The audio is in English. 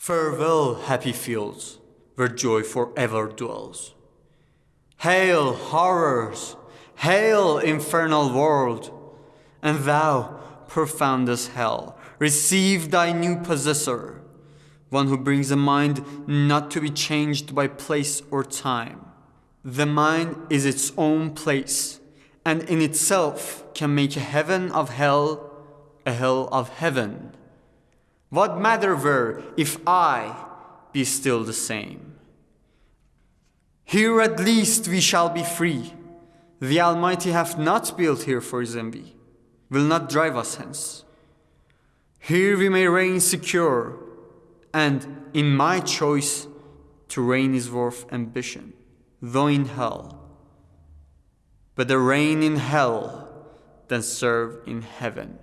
Farewell, happy fields, where joy forever dwells. Hail, horrors! Hail, infernal world! And thou, profoundest hell, receive thy new possessor, one who brings a mind not to be changed by place or time. The mind is its own place, and in itself can make a heaven of hell a hell of heaven. What matter were if I be still the same? Here at least we shall be free. The Almighty hath not built here for his envy, will not drive us hence. Here we may reign secure, and in my choice, to reign is worth ambition, though in hell. Better reign in hell than serve in heaven.